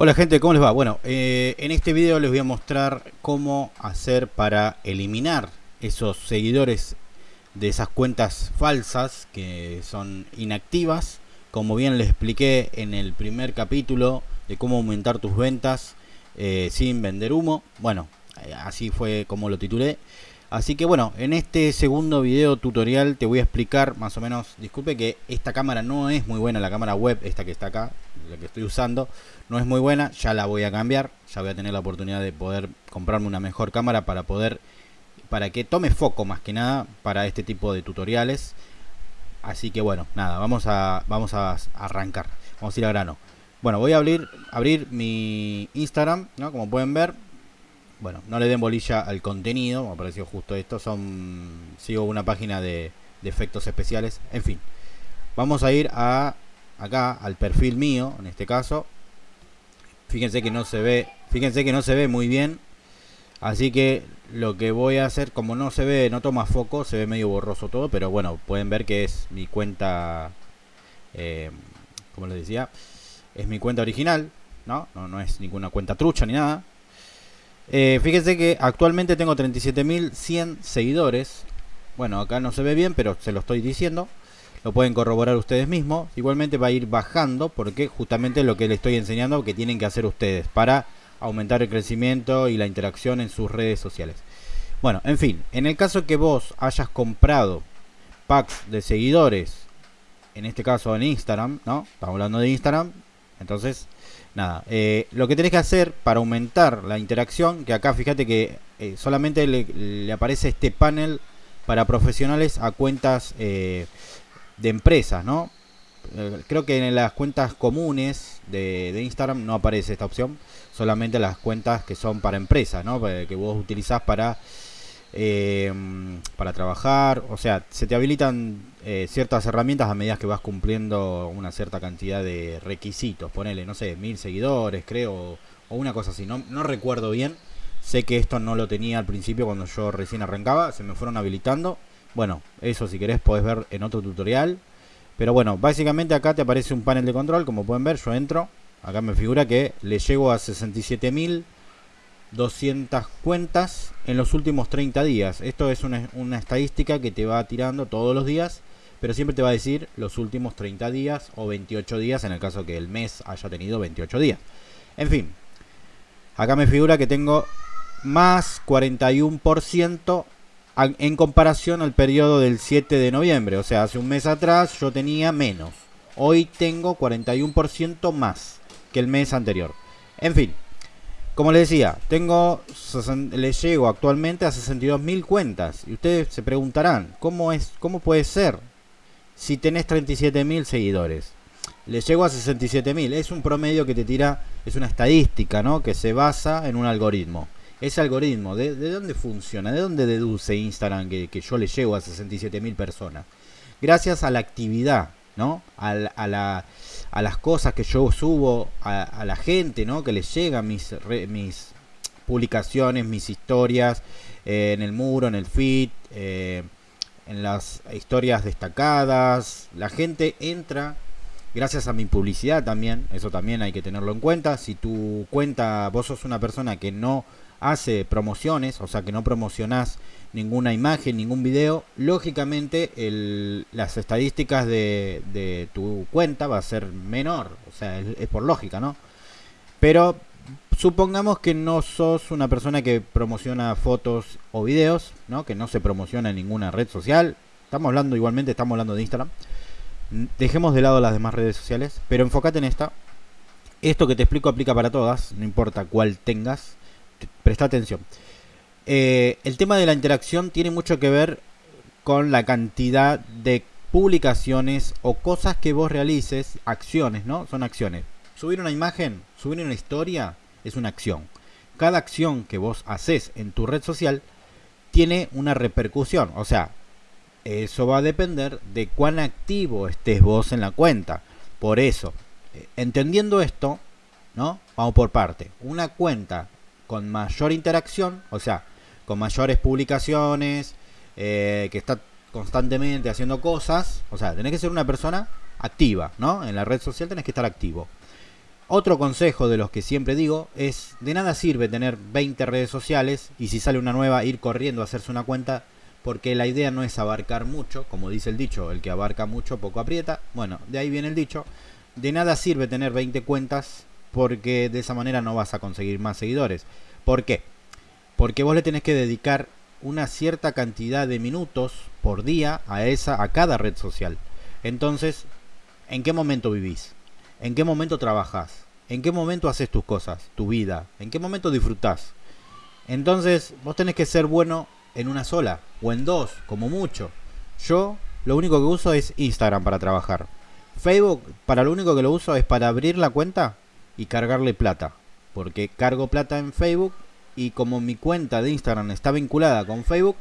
Hola gente, ¿cómo les va? Bueno, eh, en este video les voy a mostrar cómo hacer para eliminar esos seguidores de esas cuentas falsas que son inactivas. Como bien les expliqué en el primer capítulo de cómo aumentar tus ventas eh, sin vender humo. Bueno, eh, así fue como lo titulé. Así que bueno, en este segundo video tutorial te voy a explicar más o menos, disculpe que esta cámara no es muy buena, la cámara web, esta que está acá, la que estoy usando, no es muy buena, ya la voy a cambiar, ya voy a tener la oportunidad de poder comprarme una mejor cámara para poder, para que tome foco más que nada para este tipo de tutoriales. Así que bueno, nada, vamos a, vamos a arrancar, vamos a ir a grano. Bueno, voy a abrir, abrir mi Instagram, ¿no? Como pueden ver, bueno, no le den bolilla al contenido, me apareció justo esto, son sigo una página de, efectos especiales, en fin. Vamos a ir a acá al perfil mío, en este caso. Fíjense que no se ve, fíjense que no se ve muy bien. Así que lo que voy a hacer, como no se ve, no toma foco, se ve medio borroso todo, pero bueno, pueden ver que es mi cuenta, eh, como les decía, es mi cuenta original, ¿no? ¿no? No es ninguna cuenta trucha ni nada. Eh, fíjense que actualmente tengo 37.100 seguidores. Bueno, acá no se ve bien, pero se lo estoy diciendo. Lo pueden corroborar ustedes mismos. Igualmente va a ir bajando porque justamente lo que les estoy enseñando que tienen que hacer ustedes para aumentar el crecimiento y la interacción en sus redes sociales. Bueno, en fin, en el caso que vos hayas comprado packs de seguidores, en este caso en Instagram, ¿no? Estamos hablando de Instagram, entonces nada, eh, lo que tenés que hacer para aumentar la interacción, que acá fíjate que eh, solamente le, aparece este panel para profesionales a cuentas eh, de empresas, ¿no? creo que en las cuentas comunes de, Instagram no aparece esta opción, solamente las cuentas que son para empresas, ¿no? Que vos utilizás para para trabajar, o sea, se te habilitan eh, ciertas herramientas a medida que vas cumpliendo una cierta cantidad de requisitos. Ponele, no sé, mil seguidores, creo, o una cosa así. No, no recuerdo bien. Sé que esto no lo tenía al principio cuando yo recién arrancaba. Se me fueron habilitando. Bueno, eso si querés podés ver en otro tutorial. Pero bueno, básicamente acá te aparece un panel de control. Como pueden ver, yo entro. Acá me figura que le llego a 67.200 cuentas en los últimos 30 días. Esto es una, una estadística que te va tirando todos los días pero siempre te va a decir los últimos 30 días o 28 días en el caso que el mes haya tenido 28 días. En fin, acá me figura que tengo más 41% en comparación al periodo del 7 de noviembre. O sea, hace un mes atrás yo tenía menos. Hoy tengo 41% más que el mes anterior. En fin, como les decía, tengo le llego actualmente a 62.000 cuentas. Y ustedes se preguntarán, ¿cómo, es, ¿cómo puede ser? si tenés 37.000 seguidores. Le llego a 67.000. Es un promedio que te tira, es una estadística, ¿no? Que se basa en un algoritmo. Ese algoritmo, ¿de, dónde funciona? ¿De dónde deduce Instagram que, yo le llego a 67.000 personas? Gracias a la actividad, ¿no? A, la, a, las cosas que yo subo a, la gente, ¿no? Que les llegan mis, mis publicaciones, mis historias eh, en el muro, en el feed. Eh, en las historias destacadas. La gente entra gracias a mi publicidad también, eso también hay que tenerlo en cuenta. Si tu cuenta, vos sos una persona que no hace promociones, o sea que no promocionás ninguna imagen, ningún video, lógicamente las estadísticas de, tu cuenta va a ser menor, o sea, es por lógica, ¿no? Pero supongamos que no sos una persona que promociona fotos o videos, ¿no? Que no se promociona en ninguna red social. Estamos hablando igualmente, estamos hablando de Instagram. Dejemos de lado las demás redes sociales, pero enfócate en esta. Esto que te explico aplica para todas, no importa cuál tengas. Presta atención. Eh, el tema de la interacción tiene mucho que ver con la cantidad de publicaciones o cosas que vos realices, acciones, ¿no? Son acciones. Subir una imagen, subir una historia, es una acción. Cada acción que vos haces en tu red social tiene una repercusión. O sea, eso va a depender de cuán activo estés vos en la cuenta. Por eso, eh, entendiendo esto, ¿no? Vamos por parte. Una cuenta con mayor interacción, o sea, con mayores publicaciones, eh, que está constantemente haciendo cosas, o sea, tenés que ser una persona activa, ¿no? En la red social tenés que estar activo. Otro consejo de los que siempre digo es, de nada sirve tener 20 redes sociales y si sale una nueva ir corriendo a hacerse una cuenta, porque la idea no es abarcar mucho, como dice el dicho, el que abarca mucho poco aprieta. Bueno, de ahí viene el dicho. De nada sirve tener 20 cuentas porque de esa manera no vas a conseguir más seguidores. ¿Por qué? Porque vos le tenés que dedicar una cierta cantidad de minutos por día a esa a cada red social. Entonces, ¿en qué momento vivís? ¿En qué momento trabajas? ¿En qué momento haces tus cosas, tu vida? ¿En qué momento disfrutás? Entonces, vos tenés que ser bueno en una sola o en dos, como mucho. Yo lo único que uso es Instagram para trabajar. Facebook, para lo único que lo uso es para abrir la cuenta y cargarle plata. Porque cargo plata en Facebook y como mi cuenta de Instagram está vinculada con Facebook,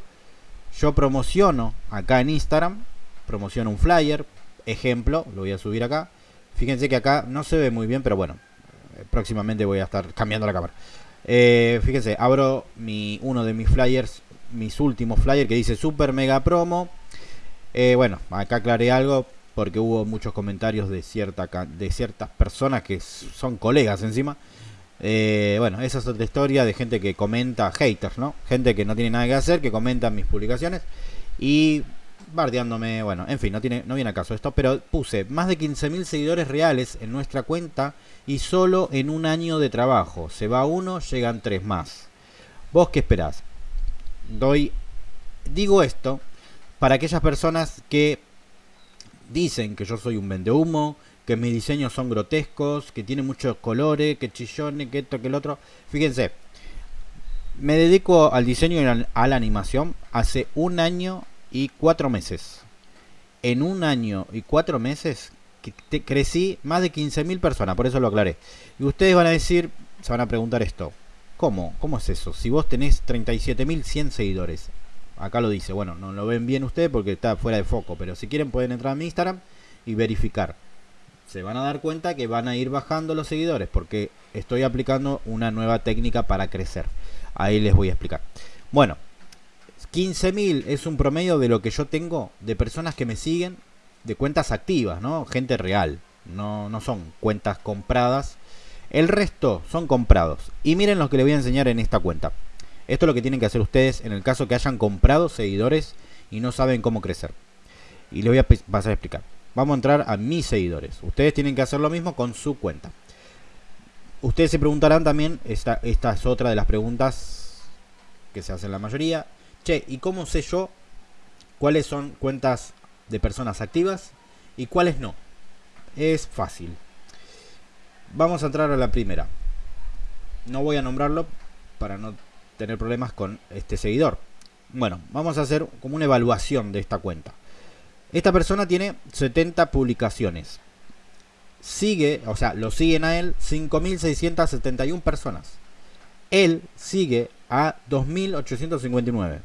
yo promociono acá en Instagram, promociono un flyer, ejemplo, lo voy a subir acá, Fíjense que acá no se ve muy bien, pero bueno, eh, próximamente voy a estar cambiando la cámara. Eh, fíjense, abro mi, uno de mis flyers, mis últimos flyers que dice Super Mega Promo. Eh, bueno, acá aclaré algo porque hubo muchos comentarios de, cierta, de ciertas personas que son colegas encima. bueno, esa es otra historia de gente que comenta, haters, ¿no? Gente que no tiene nada que hacer, que comenta mis publicaciones. Y bardeándome, bueno, en fin, no, tiene, no viene a caso esto, pero puse más de 15.000 seguidores reales en nuestra cuenta y solo en un año de trabajo. Se va uno, llegan tres más. ¿Vos qué esperás? Doy, digo esto para aquellas personas que dicen que yo soy un vendehumo, que mis diseños son grotescos, que tiene muchos colores, que chillones, que esto, que el otro. Fíjense, me dedico al diseño y a la animación hace un año y cuatro meses. En un año y cuatro meses crecí más de 15.000 personas, por eso lo aclaré. Y ustedes van a decir, se van a preguntar esto, ¿cómo? ¿Cómo es eso? Si vos tenés 37.100 seguidores, acá lo dice, bueno, no lo ven bien ustedes porque está fuera de foco, pero si quieren pueden entrar a mi Instagram y verificar. Se van a dar cuenta que van a ir bajando los seguidores porque estoy aplicando una nueva técnica para crecer. Ahí les voy a explicar. Bueno, 15.000 es un promedio de lo que yo tengo de personas que me siguen de cuentas activas, ¿no? Gente real, no, no son cuentas compradas. El resto son comprados. Y miren lo que les voy a enseñar en esta cuenta. Esto es lo que tienen que hacer ustedes en el caso que hayan comprado seguidores y no saben cómo crecer. Y les voy a pasar a explicar. Vamos a entrar a mis seguidores. Ustedes tienen que hacer lo mismo con su cuenta. Ustedes se preguntarán también, esta, esta es otra de las preguntas que se hacen la mayoría. Che, ¿y cómo sé yo cuáles son cuentas de personas activas y cuáles no? Es fácil. Vamos a entrar a la primera. No voy a nombrarlo para no tener problemas con este seguidor. Bueno, vamos a hacer como una evaluación de esta cuenta. Esta persona tiene 70 publicaciones. Sigue, o sea, lo siguen a él 5.671 personas. Él sigue a 2.859.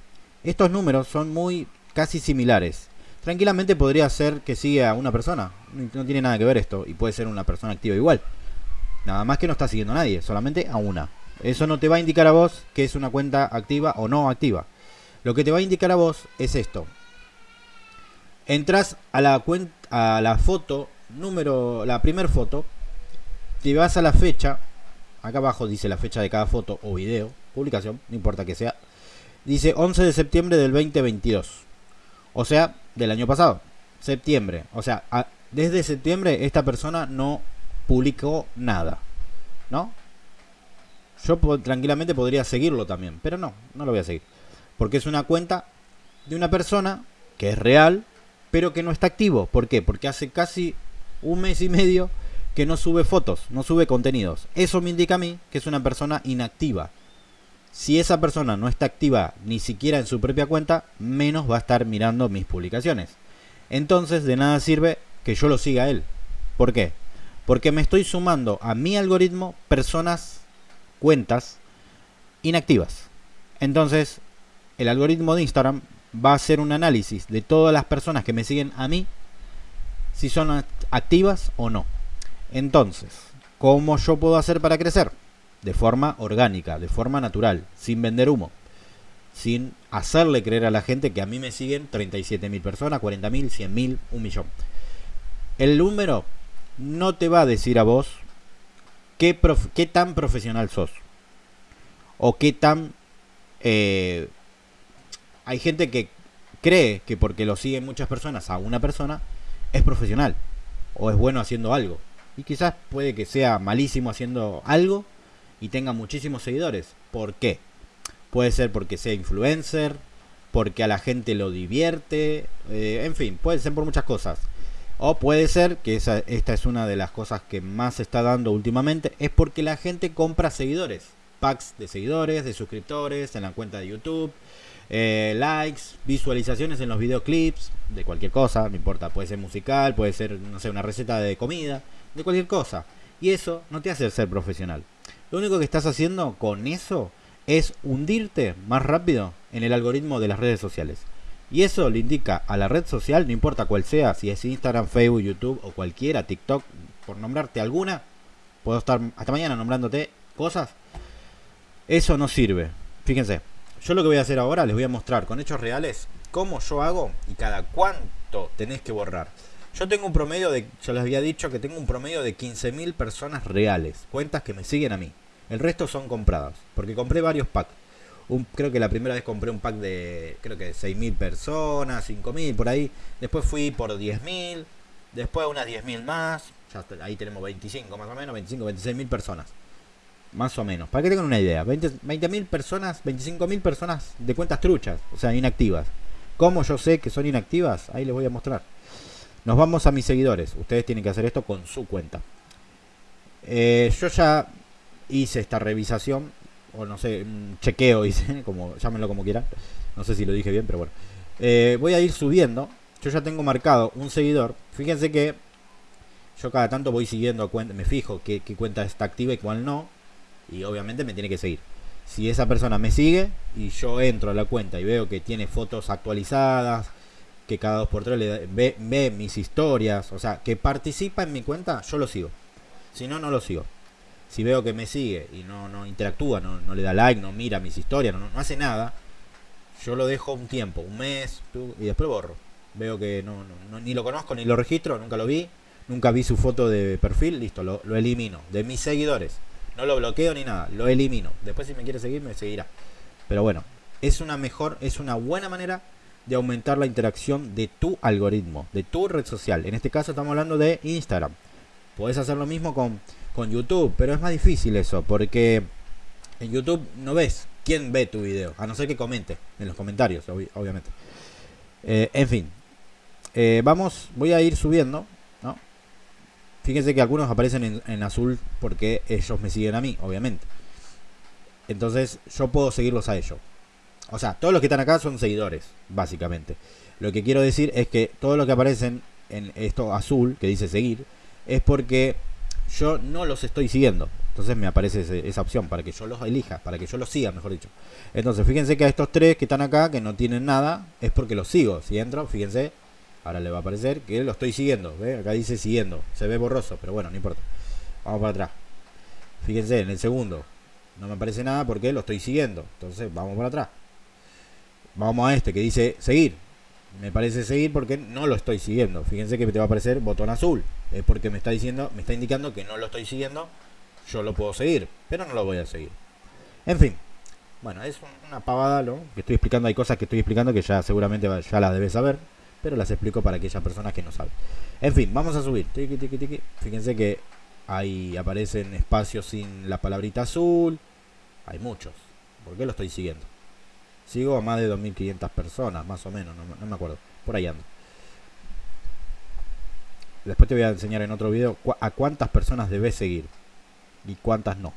Estos números son muy casi similares. Tranquilamente podría ser que siga a una persona. No tiene nada que ver esto. Y puede ser una persona activa igual. Nada más que no está siguiendo a nadie. Solamente a una. Eso no te va a indicar a vos que es una cuenta activa o no activa. Lo que te va a indicar a vos es esto. Entras a la cuenta, a la foto número, la primer foto. Te vas a la fecha. Acá abajo dice la fecha de cada foto o video. Publicación, no importa que sea Dice 11 de septiembre del 2022. O sea, del año pasado. Septiembre. O sea, desde septiembre esta persona no publicó nada. ¿No? Yo tranquilamente podría seguirlo también. Pero no, no lo voy a seguir. Porque es una cuenta de una persona que es real, pero que no está activo. ¿Por qué? Porque hace casi un mes y medio que no sube fotos, no sube contenidos. Eso me indica a mí que es una persona inactiva si esa persona no está activa ni siquiera en su propia cuenta, menos va a estar mirando mis publicaciones. Entonces de nada sirve que yo lo siga a él. ¿Por qué? Porque me estoy sumando a mi algoritmo personas, cuentas inactivas. Entonces el algoritmo de Instagram va a hacer un análisis de todas las personas que me siguen a mí, si son activas o no. Entonces, ¿cómo yo puedo hacer para crecer? de forma orgánica, de forma natural, sin vender humo, sin hacerle creer a la gente que a mí me siguen 37.000 personas, 40.000, 100.000, un millón. El número no te va a decir a vos qué, tan profesional sos. O qué tan... Eh, hay gente que cree que porque lo siguen muchas personas a una persona es profesional o es bueno haciendo algo. Y quizás puede que sea malísimo haciendo algo y tenga muchísimos seguidores. ¿Por qué? Puede ser porque sea influencer, porque a la gente lo divierte, eh, en fin, puede ser por muchas cosas. O puede ser, que esa, esta es una de las cosas que más se está dando últimamente, es porque la gente compra seguidores. Packs de seguidores, de suscriptores, en la cuenta de YouTube, eh, likes, visualizaciones en los videoclips, de cualquier cosa, no importa, puede ser musical, puede ser, no sé, una receta de comida, de cualquier cosa. Y eso no te hace ser profesional. Lo único que estás haciendo con eso es hundirte más rápido en el algoritmo de las redes sociales. Y eso le indica a la red social, no importa cuál sea, si es Instagram, Facebook, YouTube o cualquiera, TikTok, por nombrarte alguna, puedo estar hasta mañana nombrándote cosas. Eso no sirve. Fíjense, yo lo que voy a hacer ahora les voy a mostrar con hechos reales cómo yo hago y cada cuánto tenés que borrar. Yo tengo un promedio de, yo les había dicho que tengo un promedio de 15.000 personas reales, cuentas que me siguen a mí. El resto son compradas, porque compré varios packs. Creo que la primera vez compré un pack de, creo que 6.000 personas, 5.000 por ahí. Después fui por 10.000, después unas 10.000 más. Ahí tenemos 25 más o menos, 25, 26.000 personas. Más o menos. Para que tengan una idea. 20.000 20 personas, 25.000 personas de cuentas truchas, o sea, inactivas. ¿Cómo yo sé que son inactivas? Ahí les voy a mostrar. Nos vamos a mis seguidores. Ustedes tienen que hacer esto con su cuenta. Eh, yo ya hice esta revisación, o no sé, un chequeo hice, como, llámenlo como quieran. No sé si lo dije bien, pero bueno. Eh, voy a ir subiendo. Yo ya tengo marcado un seguidor. Fíjense que yo cada tanto voy siguiendo, me fijo qué, cuenta está activa y cuál no y obviamente me tiene que seguir. Si esa persona me sigue y yo entro a la cuenta y veo que tiene fotos actualizadas, que cada dos por tres le ve, ve, mis historias, o sea, que participa en mi cuenta, yo lo sigo. Si no, no lo sigo. Si veo que me sigue y no, no interactúa, no, no le da like, no mira mis historias, no, no, hace nada, yo lo dejo un tiempo, un mes, y después borro. Veo que no, ni lo conozco, ni lo registro, nunca lo vi, nunca vi su foto de perfil, listo, lo, lo elimino. De mis seguidores. No lo bloqueo ni nada, lo elimino. Después si me quiere seguir, me seguirá. Pero bueno, es una mejor, es una buena manera de aumentar la interacción de tu algoritmo, de tu red social. En este caso estamos hablando de Instagram. Puedes hacer lo mismo con, con YouTube, pero es más difícil eso, porque en YouTube no ves quién ve tu video, a no ser que comente en los comentarios, obviamente. Eh, en fin, eh, vamos, voy a ir subiendo Fíjense que algunos aparecen en, azul porque ellos me siguen a mí, obviamente. Entonces yo puedo seguirlos a ellos. O sea, todos los que están acá son seguidores, básicamente. Lo que quiero decir es que todos los que aparecen en esto azul, que dice seguir, es porque yo no los estoy siguiendo. Entonces me aparece esa opción para que yo los elija, para que yo los siga, mejor dicho. Entonces fíjense que a estos tres que están acá, que no tienen nada, es porque los sigo. Si entro, fíjense, Ahora le va a aparecer que lo estoy siguiendo. ¿ve? Acá dice siguiendo. Se ve borroso, pero bueno, no importa. Vamos para atrás. Fíjense, en el segundo no me aparece nada porque lo estoy siguiendo. Entonces vamos para atrás. Vamos a este que dice seguir. Me parece seguir porque no lo estoy siguiendo. Fíjense que te va a aparecer botón azul. Es porque me está diciendo, me está indicando que no lo estoy siguiendo. Yo lo puedo seguir, pero no lo voy a seguir. En fin. Bueno, es una pavada, ¿no? Que estoy explicando. Hay cosas que estoy explicando que ya seguramente ya las debes saber pero las explico para aquellas personas que no saben. En fin, vamos a subir. Fíjense que ahí aparecen espacios sin la palabrita azul. Hay muchos. ¿Por qué lo estoy siguiendo? Sigo a más de 2.500 personas, más o menos, no, me acuerdo. Por ahí ando. Después te voy a enseñar en otro video a cuántas personas debes seguir y cuántas no.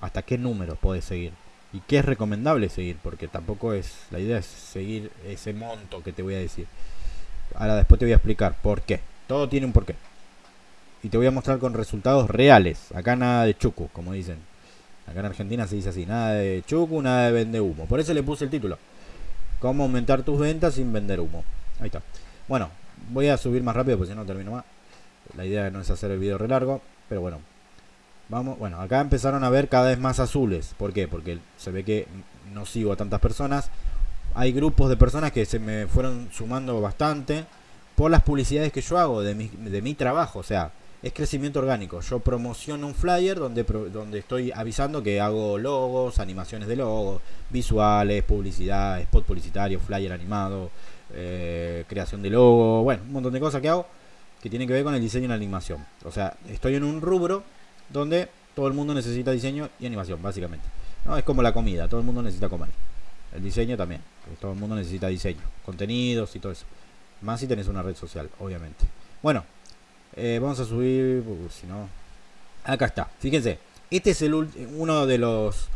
Hasta qué número puedes seguir y qué es recomendable seguir, porque tampoco es la idea es seguir ese monto que te voy a decir. Ahora después te voy a explicar por qué. Todo tiene un porqué. Y te voy a mostrar con resultados reales. Acá nada de chucu, como dicen. Acá en Argentina se dice así, nada de chucu, nada de vende humo. Por eso le puse el título. Cómo aumentar tus ventas sin vender humo. Ahí está. Bueno, voy a subir más rápido porque si no termino más. La idea no es hacer el video re largo, pero bueno. Vamos, bueno, acá empezaron a ver cada vez más azules. ¿Por qué? Porque se ve que no sigo a tantas personas hay grupos de personas que se me fueron sumando bastante por las publicidades que yo hago de mi, de mi trabajo. O sea, es crecimiento orgánico. Yo promociono un flyer donde, donde estoy avisando que hago logos, animaciones de logos, visuales, publicidad, spot publicitario, flyer animado, eh, creación de logo, bueno, un montón de cosas que hago que tienen que ver con el diseño y la animación. O sea, estoy en un rubro donde todo el mundo necesita diseño y animación, básicamente. ¿no? Es como la comida, todo el mundo necesita comer. El diseño también, todo el mundo necesita diseño, contenidos y todo eso. Más si tenés una red social, obviamente. Bueno, eh, vamos a subir, uh, si no... Acá está, fíjense. Este es el uno de los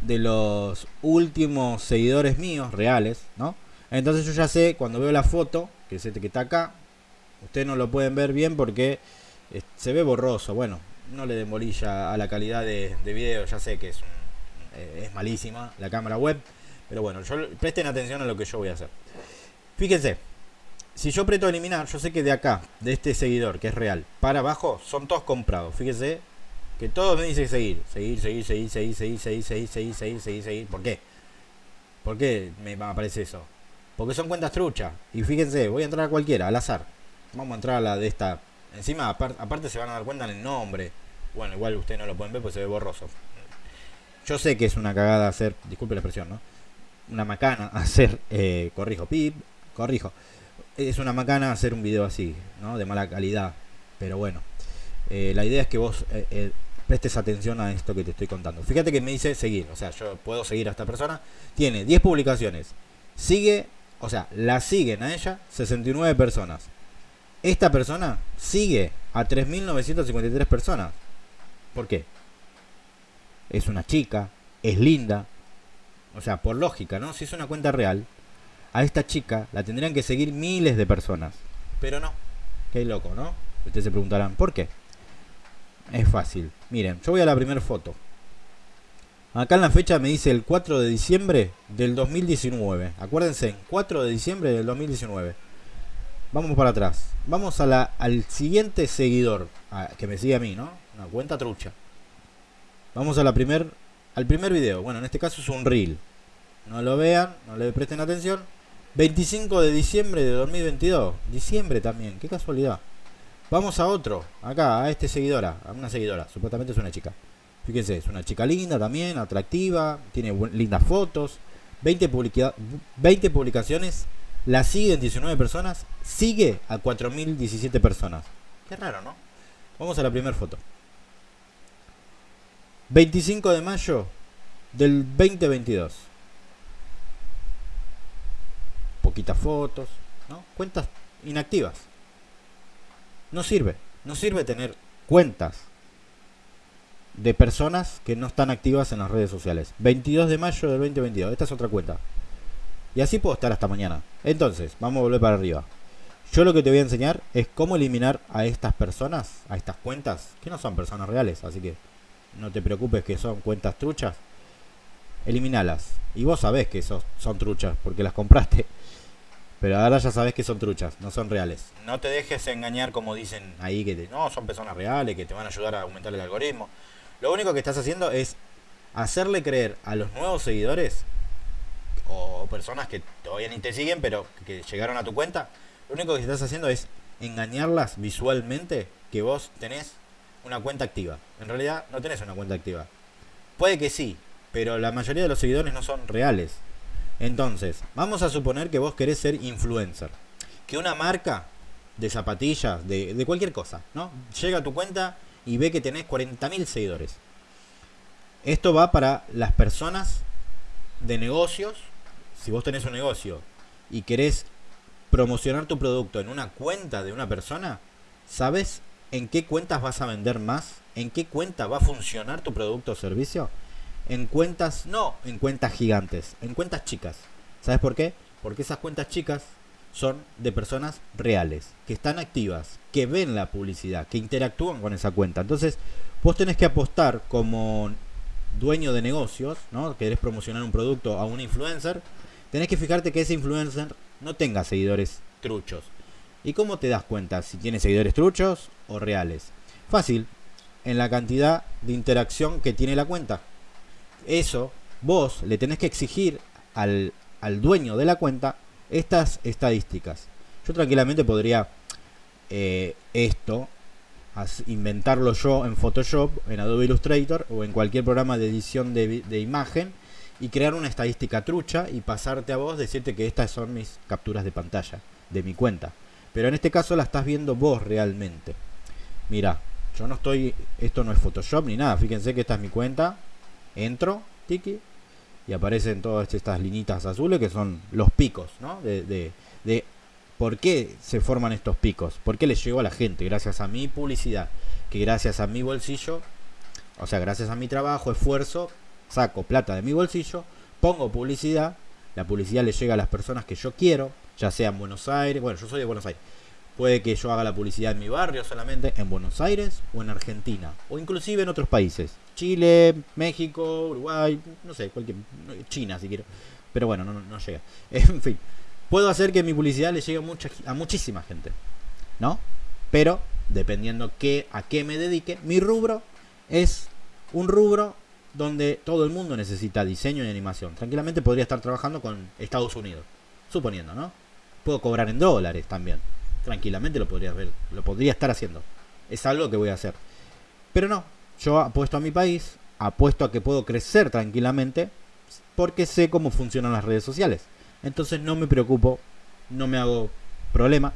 de los últimos seguidores míos reales, ¿no? Entonces yo ya sé, cuando veo la foto, que es este que está acá, ustedes no lo pueden ver bien porque eh, se ve borroso. Bueno, no le demolilla a la calidad de, video, ya sé que es, eh, es malísima la cámara web, pero bueno, presten atención a lo que yo voy a hacer. Fíjense, si yo aprieto eliminar, yo sé que de acá, de este seguidor, que es real, para abajo, son todos comprados. Fíjense que todos me dicen seguir. Seguir, seguir, seguir, seguir, seguir, seguir, seguir, seguir, seguir, seguir, seguir. ¿Por qué? ¿Por qué me aparece eso? Porque son cuentas truchas. Y fíjense, voy a entrar a cualquiera, al azar. Vamos a entrar a la de esta. Encima, aparte se van a dar cuenta en el nombre. Bueno, igual ustedes no lo pueden ver porque se ve borroso. Yo sé que es una cagada hacer, disculpe la expresión, ¿no? Una macana hacer, eh, corrijo, pip, corrijo es una macana hacer un video así, ¿no? De mala calidad. Pero bueno, eh, la idea es que vos eh, eh, prestes atención a esto que te estoy contando. Fíjate que me dice seguir, o sea, yo puedo seguir a esta persona. Tiene 10 publicaciones. Sigue, o sea, la siguen a ella 69 personas. Esta persona sigue a 3.953 personas. ¿Por qué? Es una chica, es linda. O sea, por lógica, ¿no? Si es una cuenta real, a esta chica la tendrían que seguir miles de personas. Pero no. Qué loco, ¿no? Ustedes se preguntarán, ¿por qué? Es fácil. Miren, yo voy a la primera foto. Acá en la fecha me dice el 4 de diciembre del 2019. Acuérdense, 4 de diciembre del 2019. Vamos para atrás. Vamos a la, al siguiente seguidor que me sigue a mí, ¿no? Una cuenta trucha. Vamos a la primer, al primer video. Bueno, en este caso es un reel. No lo vean, no le presten atención. 25 de diciembre de 2022. Diciembre también, qué casualidad. Vamos a otro, acá, a este seguidora, a una seguidora, supuestamente es una chica. Fíjense, es una chica linda también, atractiva, tiene lindas fotos, 20, 20 publicaciones, la siguen 19 personas, sigue a 4017 personas. Qué raro, ¿no? Vamos a la primera foto. 25 de mayo del 2022. Poquitas fotos, ¿no? Cuentas inactivas. No sirve, no sirve tener cuentas de personas que no están activas en las redes sociales. 22 de mayo del 2022, esta es otra cuenta. Y así puedo estar hasta mañana. Entonces, vamos a volver para arriba. Yo lo que te voy a enseñar es cómo eliminar a estas personas, a estas cuentas, que no son personas reales, así que no te preocupes que son cuentas truchas. Eliminalas. Y vos sabés que esos son truchas, porque las compraste. Pero ahora ya sabes que son truchas, no son reales. No te dejes engañar como dicen ahí que no, son personas reales, que te van a ayudar a aumentar el algoritmo. Lo único que estás haciendo es hacerle creer a los nuevos seguidores o personas que todavía ni te siguen, pero que llegaron a tu cuenta, lo único que estás haciendo es engañarlas visualmente que vos tenés una cuenta activa. En realidad no tenés una cuenta activa. Puede que sí, pero la mayoría de los seguidores no son reales. Entonces, vamos a suponer que vos querés ser influencer. Que una marca de zapatillas, de, cualquier cosa, ¿no? Llega a tu cuenta y ve que tenés 40.000 seguidores. Esto va para las personas de negocios. Si vos tenés un negocio y querés promocionar tu producto en una cuenta de una persona, ¿sabes en qué cuentas vas a vender más? ¿En qué cuenta va a funcionar tu producto o servicio? En cuentas, no en cuentas gigantes, en cuentas chicas. ¿Sabes por qué? Porque esas cuentas chicas son de personas reales, que están activas, que ven la publicidad, que interactúan con esa cuenta. Entonces, vos tenés que apostar como dueño de negocios, ¿no? Querés promocionar un producto a un influencer, tenés que fijarte que ese influencer no tenga seguidores truchos. ¿Y cómo te das cuenta si tiene seguidores truchos o reales? Fácil, en la cantidad de interacción que tiene la cuenta eso vos le tenés que exigir al, dueño de la cuenta estas estadísticas. Yo tranquilamente podría eh, esto inventarlo yo en Photoshop, en Adobe Illustrator o en cualquier programa de edición de, de imagen y crear una estadística trucha y pasarte a vos, decirte que estas son mis capturas de pantalla de mi cuenta. Pero en este caso la estás viendo vos realmente. Mira, yo no estoy, esto no es Photoshop ni nada, fíjense que esta es mi cuenta. Entro, tiki, y aparecen todas estas linitas azules que son los picos, ¿no? De, de, de por qué se forman estos picos, por qué les llegó a la gente, gracias a mi publicidad, que gracias a mi bolsillo, o sea, gracias a mi trabajo, esfuerzo, saco plata de mi bolsillo, pongo publicidad, la publicidad le llega a las personas que yo quiero, ya sea en Buenos Aires, bueno, yo soy de Buenos Aires, puede que yo haga la publicidad en mi barrio solamente, en Buenos Aires o en Argentina, o inclusive en otros países, Chile, México, Uruguay, no sé, cualquier, China si quiero, pero bueno, no, no llega, en fin, puedo hacer que mi publicidad le llegue a, mucha, a muchísima gente, ¿no? Pero dependiendo qué, a qué me dedique, mi rubro es un rubro donde todo el mundo necesita diseño y animación. Tranquilamente podría estar trabajando con Estados Unidos, suponiendo, ¿no? Puedo cobrar en dólares también. Tranquilamente lo podría ver, lo podría estar haciendo. Es algo que voy a hacer. Pero no, yo apuesto a mi país, apuesto a que puedo crecer tranquilamente porque sé cómo funcionan las redes sociales. Entonces no me preocupo, no me hago problema.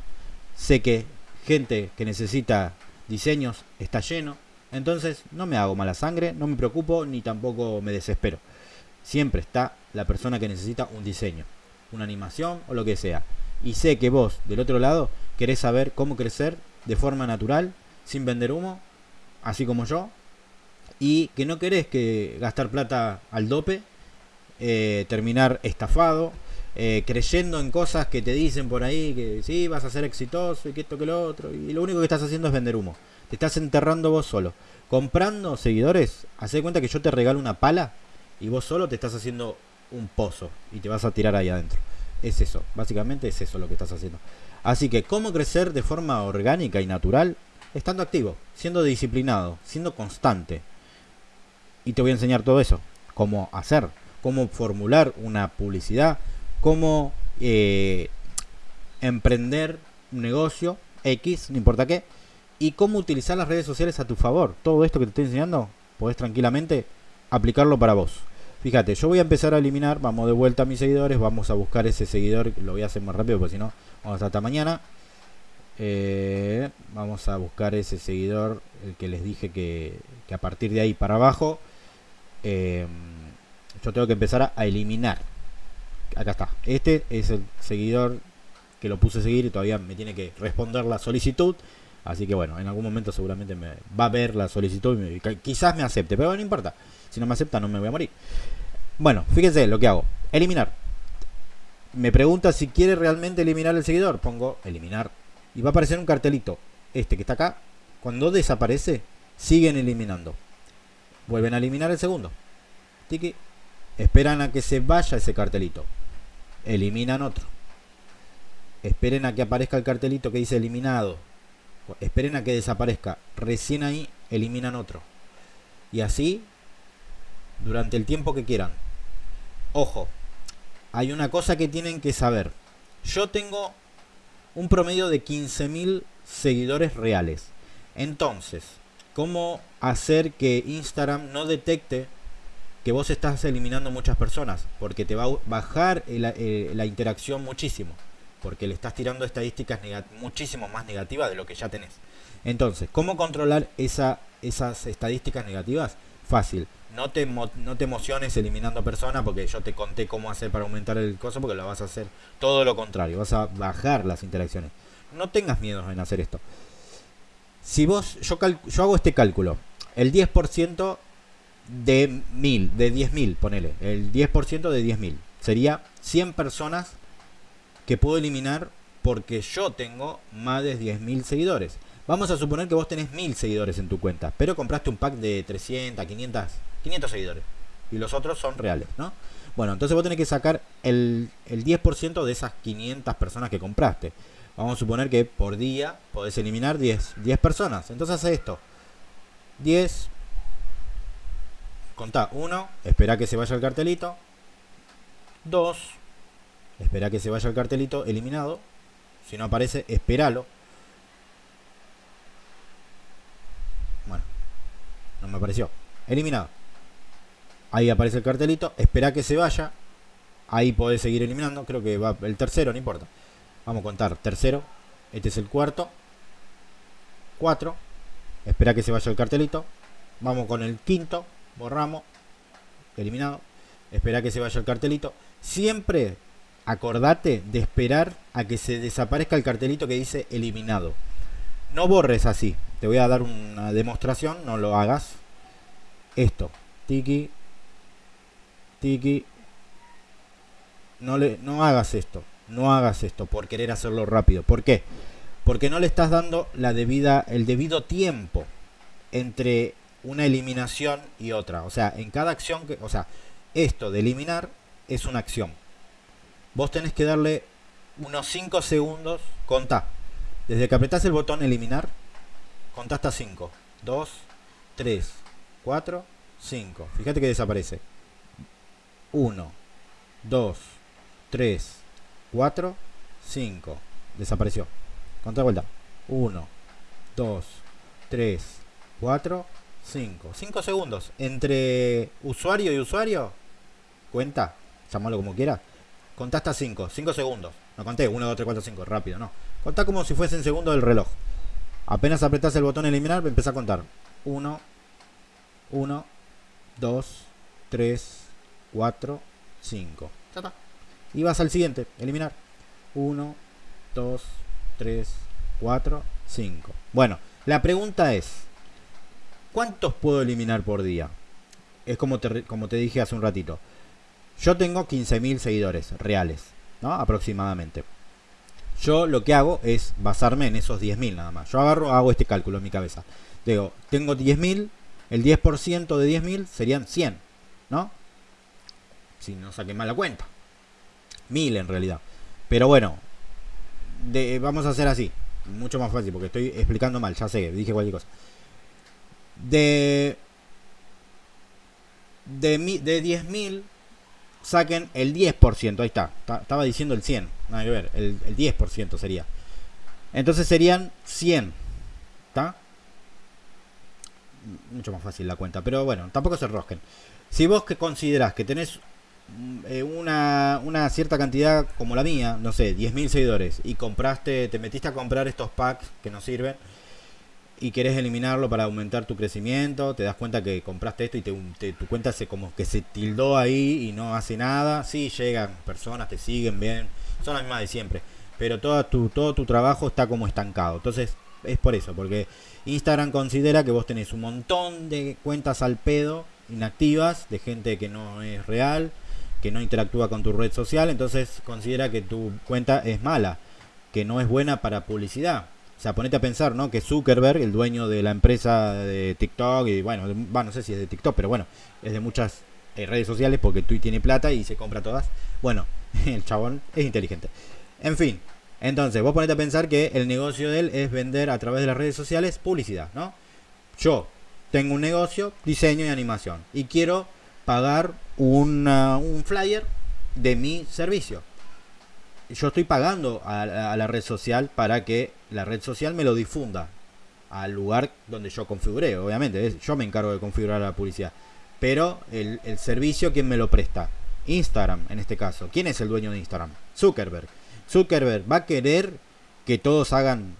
Sé que gente que necesita diseños está lleno, entonces no me hago mala sangre, no me preocupo ni tampoco me desespero. Siempre está la persona que necesita un diseño, una animación o lo que sea. Y sé que vos, del otro lado, querés saber cómo crecer de forma natural, sin vender humo, así como yo. Y que no querés que gastar plata al dope, eh, terminar estafado, eh, creyendo en cosas que te dicen por ahí que sí, vas a ser exitoso y que esto que lo otro. Y lo único que estás haciendo es vender humo. Te estás enterrando vos solo. Comprando seguidores, haz cuenta que yo te regalo una pala y vos solo te estás haciendo un pozo y te vas a tirar ahí adentro. Es eso, básicamente es eso lo que estás haciendo. Así que, ¿cómo crecer de forma orgánica y natural? Estando activo, siendo disciplinado, siendo constante. Y te voy a enseñar todo eso. Cómo hacer, cómo formular una publicidad, cómo eh, emprender un negocio X, no importa qué, y cómo utilizar las redes sociales a tu favor. Todo esto que te estoy enseñando, podés tranquilamente aplicarlo para vos. Fíjate, yo voy a empezar a eliminar, vamos de vuelta a mis seguidores, vamos a buscar ese seguidor, lo voy a hacer más rápido porque si no, vamos hasta mañana. Eh, vamos a buscar ese seguidor, el que les dije que, a partir de ahí para abajo, eh, yo tengo que empezar a eliminar. Acá está, este es el seguidor que lo puse a seguir y todavía me tiene que responder la solicitud. Así que bueno, en algún momento seguramente me va a ver la solicitud y quizás me acepte, pero no importa. Si no me acepta no me voy a morir. Bueno, fíjense lo que hago. Eliminar. Me pregunta si quiere realmente eliminar el seguidor. Pongo eliminar. Y va a aparecer un cartelito. Este que está acá. Cuando desaparece, siguen eliminando. Vuelven a eliminar el segundo. Tiki. Esperan a que se vaya ese cartelito. Eliminan otro. Esperen a que aparezca el cartelito que dice eliminado esperen a que desaparezca. Recién ahí eliminan otro. Y así durante el tiempo que quieran. Ojo, hay una cosa que tienen que saber. Yo tengo un promedio de 15.000 seguidores reales. Entonces, ¿cómo hacer que Instagram no detecte que vos estás eliminando muchas personas? Porque te va a bajar eh, la interacción muchísimo porque le estás tirando estadísticas muchísimo más negativas de lo que ya tenés. Entonces, ¿cómo controlar esa, esas estadísticas negativas? Fácil. No te, no te emociones eliminando personas porque yo te conté cómo hacer para aumentar el coso porque lo vas a hacer todo lo contrario. Vas a bajar las interacciones. No tengas miedo en hacer esto. Si vos, yo, yo hago este cálculo. El 10% de 1000, de 10.000, ponele. El 10% de 10.000. Sería 100 personas que puedo eliminar porque yo tengo más de 10.000 seguidores. Vamos a suponer que vos tenés 1000 seguidores en tu cuenta, pero compraste un pack de 300, 500, 500 seguidores. Y los otros son reales, ¿no? Bueno, entonces vos tenés que sacar el, el 10% de esas 500 personas que compraste. Vamos a suponer que por día podés eliminar 10, 10 personas. Entonces hace esto. 10. Contá 1. Espera que se vaya el cartelito. 2. Espera que se vaya el cartelito eliminado. Si no aparece, espéralo. me apareció. Eliminado. Ahí aparece el cartelito. Espera que se vaya. Ahí podés seguir eliminando. Creo que va el tercero, no importa. Vamos a contar. Tercero. Este es el cuarto. Cuatro. Espera que se vaya el cartelito. Vamos con el quinto. Borramos. Eliminado. Espera que se vaya el cartelito. Siempre acordate de esperar a que se desaparezca el cartelito que dice eliminado. No borres así. Te voy a dar una demostración. No lo hagas. Esto. Tiki. Tiki. No, le, no hagas esto. No hagas esto por querer hacerlo rápido. ¿Por qué? Porque no le estás dando la debida, el debido tiempo entre una eliminación y otra. O sea, en cada acción que. O sea, esto de eliminar es una acción. Vos tenés que darle unos 5 segundos. Contá. Desde que apretás el botón eliminar, contá hasta 5. 2, 3, 4, 5. Fíjate que desaparece. 1, 2, 3, 4, 5. Desapareció. Contá de vuelta. 1, 2, 3, 4, 5. 5 segundos. Entre usuario y usuario. Cuenta. Llámalo como quiera. Contá hasta 5. 5 segundos. No conté. 1, 2, 3, 4, 5. Rápido, no. Contá como si fuese en segundo del reloj. Apenas apretás el botón eliminar, empezá a contar. 1, 1, 2, 3, 4, 5. Ya está. Y vas al siguiente, eliminar. 1, 2, 3, 4, 5. Bueno, la pregunta es, ¿cuántos puedo eliminar por día? Es como te, como te dije hace un ratito. Yo tengo 15.000 seguidores reales, ¿no? Aproximadamente. Yo lo que hago es basarme en esos 10.000 nada más. Yo agarro, hago este cálculo en mi cabeza. Digo, tengo 10.000, el 10% de 10.000 serían 100, ¿no? Si no saqué mal la cuenta. 1000 en realidad. Pero bueno, vamos a hacer así. Mucho más fácil porque estoy explicando mal, ya sé, dije cualquier cosa. De, de, de 10.000 saquen el 10%, ahí está, estaba diciendo el 100, nada que ver, el, 10% sería. Entonces serían 100, ¿está? Mucho más fácil la cuenta, pero bueno, tampoco se rosquen. Si vos que considerás que tenés eh, una, una, cierta cantidad como la mía, no sé, 10.000 seguidores, y compraste, te metiste a comprar estos packs que no sirven, y querés eliminarlo para aumentar tu crecimiento, te das cuenta que compraste esto y te, tu cuenta se como que se tildó ahí y no hace nada, sí llegan personas, te siguen bien, son las mismas de siempre, pero todo tu, todo tu trabajo está como estancado. Entonces es por eso, porque Instagram considera que vos tenés un montón de cuentas al pedo, inactivas, de gente que no es real, que no interactúa con tu red social, entonces considera que tu cuenta es mala, que no es buena para publicidad o sea, ponete a pensar, ¿no? Que Zuckerberg, el dueño de la empresa de TikTok, y bueno, no sé si es de TikTok, pero bueno, es de muchas eh, redes sociales porque Twitter tiene plata y se compra todas. Bueno, el chabón es inteligente. En fin, entonces vos ponete a pensar que el negocio de él es vender a través de las redes sociales publicidad, ¿no? Yo tengo un negocio, diseño y animación, y quiero pagar un flyer de mi servicio yo estoy pagando a, la red social para que la red social me lo difunda al lugar donde yo configuré, obviamente. yo me encargo de configurar la publicidad. Pero el, servicio, ¿quién me lo presta? Instagram, en este caso. ¿Quién es el dueño de Instagram? Zuckerberg. Zuckerberg va a querer que todos hagan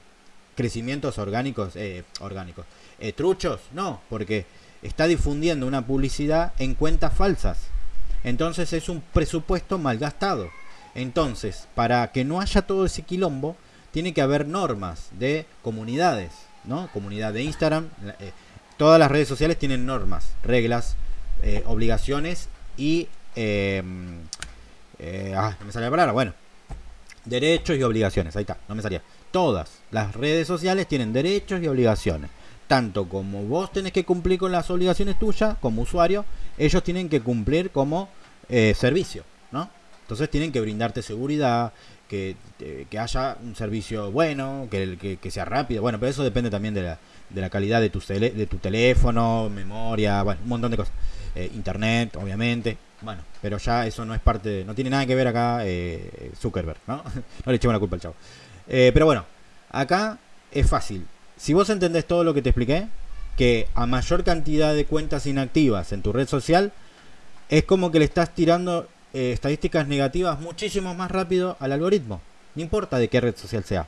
crecimientos orgánicos, eh, orgánicos, eh, truchos, no, porque está difundiendo una publicidad en cuentas falsas. Entonces es un presupuesto mal gastado. Entonces, para que no haya todo ese quilombo, tiene que haber normas de comunidades, ¿no? Comunidad de Instagram. Eh, todas las redes sociales tienen normas, reglas, eh, obligaciones y... Em, eh, ah, no me sale la palabra, bueno. Derechos y obligaciones, ahí está, no me salía. Todas las redes sociales tienen derechos y obligaciones. Tanto como vos tenés que cumplir con las obligaciones tuyas como usuario, ellos tienen que cumplir como servicio, ¿no? Entonces tienen que brindarte seguridad, que, eh, que haya un servicio bueno, que, que, sea rápido. Bueno, pero eso depende también de la, de la calidad de tu, de tu teléfono, memoria, bueno, un montón de cosas. Eh, internet, obviamente. Bueno, pero ya eso no es parte, no tiene nada que ver acá eh, Zuckerberg, ¿no? no le echemos la culpa al chavo. pero bueno, acá es fácil. Si vos entendés todo lo que te expliqué, que a mayor cantidad de cuentas inactivas en tu red social, es como que le estás tirando eh, estadísticas negativas muchísimo más rápido al algoritmo. No importa de qué red social sea.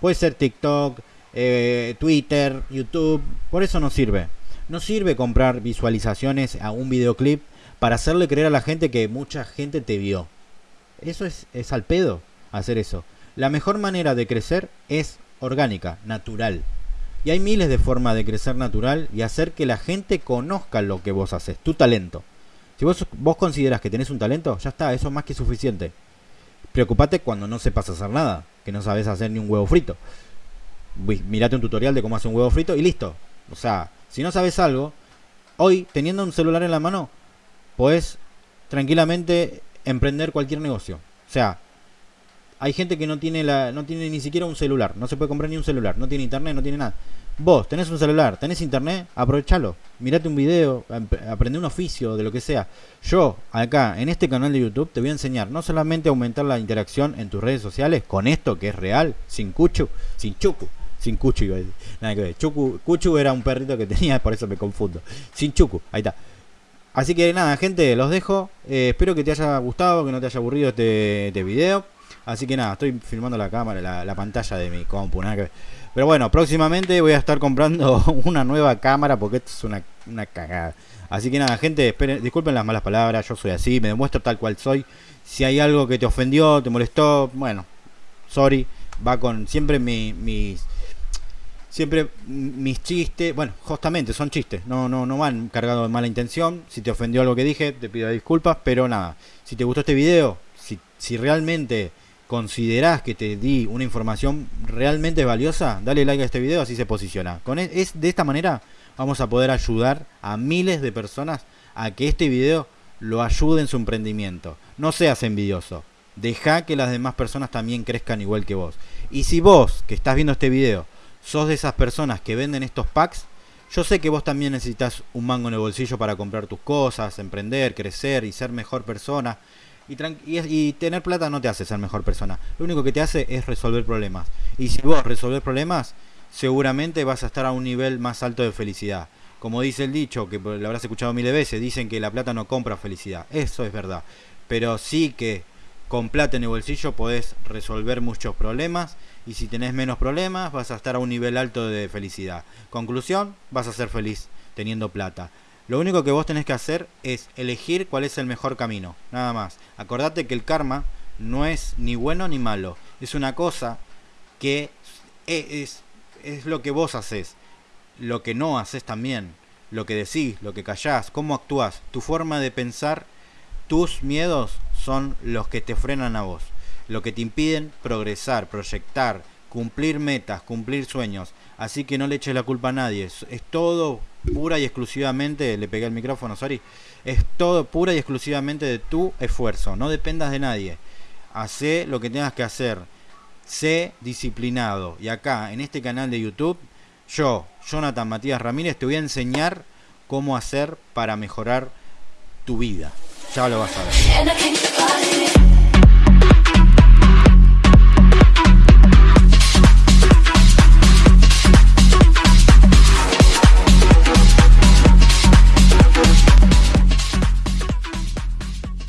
Puede ser TikTok, eh, Twitter, YouTube. Por eso no sirve. No sirve comprar visualizaciones a un videoclip para hacerle creer a la gente que mucha gente te vio. Eso es, es al pedo hacer eso. La mejor manera de crecer es orgánica, natural. Y hay miles de formas de crecer natural y hacer que la gente conozca lo que vos haces, tu talento. Si vos, vos consideras que tenés un talento, ya está, eso es más que suficiente. Preocupate cuando no sepas hacer nada, que no sabes hacer ni un huevo frito. Mirate un tutorial de cómo hacer un huevo frito y listo. O sea, si no sabes algo, hoy teniendo un celular en la mano, podés tranquilamente emprender cualquier negocio. O sea, hay gente que no tiene la no tiene ni siquiera un celular, no se puede comprar ni un celular, no tiene internet, no tiene nada. Vos tenés un celular, tenés internet, aprovechalo. Mirate un video, aprende un oficio, de lo que sea. Yo, acá, en este canal de YouTube, te voy a enseñar no solamente a aumentar la interacción en tus redes sociales con esto que es real, sin cuchu, sin chucu, sin cuchu, nada que ver. Chucu, cuchu era un perrito que tenía, por eso me confundo. Sin chucu, ahí está. Así que nada, gente, los dejo. Eh, espero que te haya gustado, que no te haya aburrido este, este video. Así que nada, estoy filmando la cámara, la, pantalla de mi compu. Pero bueno, próximamente voy a estar comprando una nueva cámara porque esto es una, una cagada. Así que nada, gente, esperen, disculpen las malas palabras, yo soy así, me demuestro tal cual soy. Si hay algo que te ofendió, te molestó, bueno, sorry, va con siempre mi, mis siempre mis chistes, bueno, justamente son chistes, no, no, no van cargados de mala intención. Si te ofendió algo que dije, te pido disculpas, pero nada, si te gustó este video, si, si realmente considerás que te di una información realmente valiosa, dale like a este video, así se posiciona. Con e, es, de esta manera vamos a poder ayudar a miles de personas a que este video lo ayude en su emprendimiento. No seas envidioso. Deja que las demás personas también crezcan igual que vos. Y si vos, que estás viendo este video, sos de esas personas que venden estos packs, yo sé que vos también necesitas un mango en el bolsillo para comprar tus cosas, emprender, crecer y ser mejor persona. Y, tener plata no te hace ser mejor persona. Lo único que te hace es resolver problemas. Y si vos resolver problemas, seguramente vas a estar a un nivel más alto de felicidad. Como dice el dicho, que lo habrás escuchado miles de veces, dicen que la plata no compra felicidad. Eso es verdad. Pero sí que con plata en el bolsillo podés resolver muchos problemas y si tenés menos problemas vas a estar a un nivel alto de felicidad. Conclusión, vas a ser feliz teniendo plata. Lo único que vos tenés que hacer es elegir cuál es el mejor camino, nada más. Acordate que el karma no es ni bueno ni malo, es una cosa que es, es lo que vos haces, lo que no haces también, lo que decís, lo que callás, cómo actúas, tu forma de pensar, tus miedos son los que te frenan a vos, lo que te impiden progresar, proyectar, cumplir metas, cumplir sueños. Así que no le eches la culpa a nadie, es, todo pura y exclusivamente, le pegué el micrófono, sorry, es todo pura y exclusivamente de tu esfuerzo, no dependas de nadie. Hacé lo que tengas que hacer, sé disciplinado. Y acá, en este canal de YouTube, yo, Jonathan Matías Ramírez, te voy a enseñar cómo hacer para mejorar tu vida. Ya lo vas a ver.